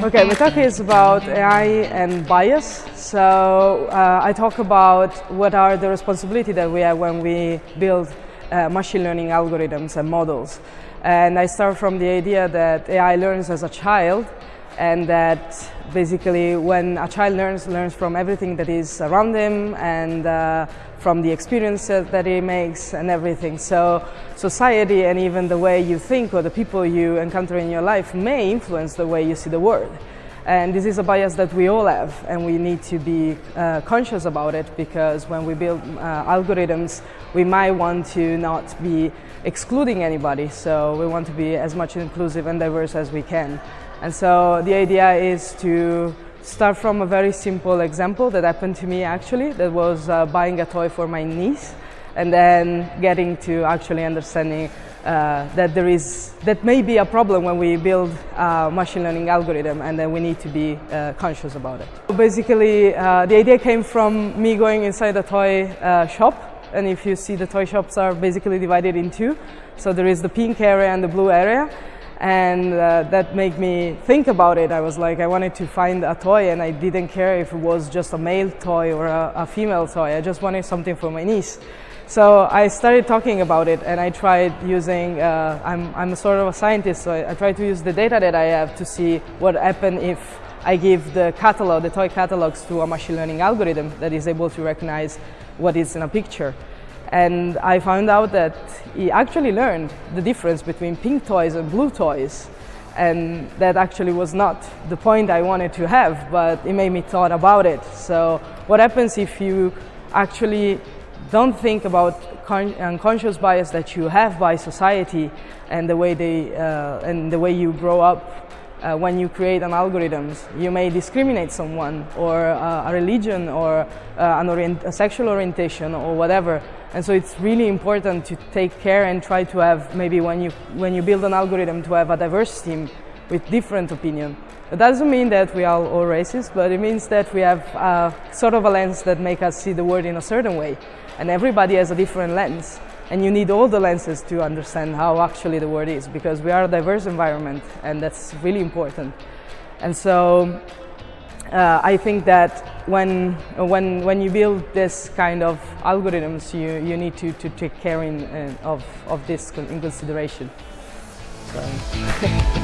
Okay, my talk is about AI and bias. So uh, I talk about what are the responsibility that we have when we build uh, machine learning algorithms and models. And I start from the idea that AI learns as a child and that basically when a child learns, learns from everything that is around him and uh, from the experiences that he makes and everything. So society and even the way you think or the people you encounter in your life may influence the way you see the world. And this is a bias that we all have and we need to be uh, conscious about it because when we build uh, algorithms, we might want to not be excluding anybody. So we want to be as much inclusive and diverse as we can. And so the idea is to start from a very simple example that happened to me actually, that was uh, buying a toy for my niece and then getting to actually understanding uh, that there is, that may be a problem when we build a machine learning algorithm and then we need to be uh, conscious about it. Basically, uh, the idea came from me going inside a toy uh, shop and if you see the toy shops are basically divided in two. So there is the pink area and the blue area and uh, that made me think about it. I was like, I wanted to find a toy and I didn't care if it was just a male toy or a, a, female toy. I just wanted something for my niece. So I started talking about it and I tried using, uh, I'm, I'm sort of a scientist, so I, I tried to use the data that I have to see what happened if I give the catalog, the toy catalogs to a machine learning algorithm that is able to recognize what is in a picture. And I found out that he actually learned the difference between pink toys and blue toys. And that actually was not the point I wanted to have, but it made me thought about it. So what happens if you actually don't think about unconscious bias that you have by society and the way they uh, and the way you grow up uh, when you create an algorithm. You may discriminate someone or uh, a religion or uh, an orient a sexual orientation or whatever. And so it's really important to take care and try to have maybe when you, when you build an algorithm to have a diverse team with different opinion. It doesn't mean that we are all racist, but it means that we have uh, sort of a lens that make us see the world in a certain way. And everybody has a different lens. And you need all the lenses to understand how actually the world is, because we are a diverse environment, and that's really important. And so uh, I think that when, when, when you build this kind of algorithms, you, you need to, to take care in, uh, of, of this in consideration. So.